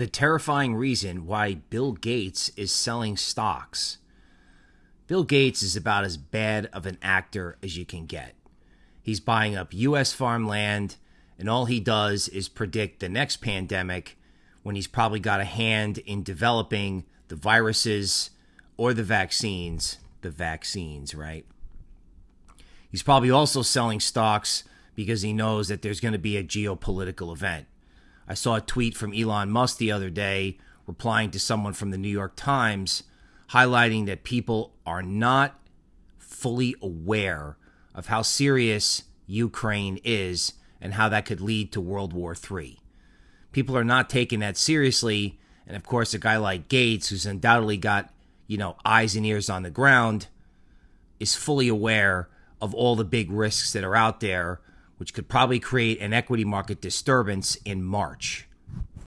the terrifying reason why Bill Gates is selling stocks. Bill Gates is about as bad of an actor as you can get. He's buying up U.S. farmland, and all he does is predict the next pandemic when he's probably got a hand in developing the viruses or the vaccines. The vaccines, right? He's probably also selling stocks because he knows that there's going to be a geopolitical event. I saw a tweet from Elon Musk the other day replying to someone from the New York Times highlighting that people are not fully aware of how serious Ukraine is and how that could lead to World War III. People are not taking that seriously. And of course, a guy like Gates, who's undoubtedly got, you know, eyes and ears on the ground, is fully aware of all the big risks that are out there which could probably create an equity market disturbance in March.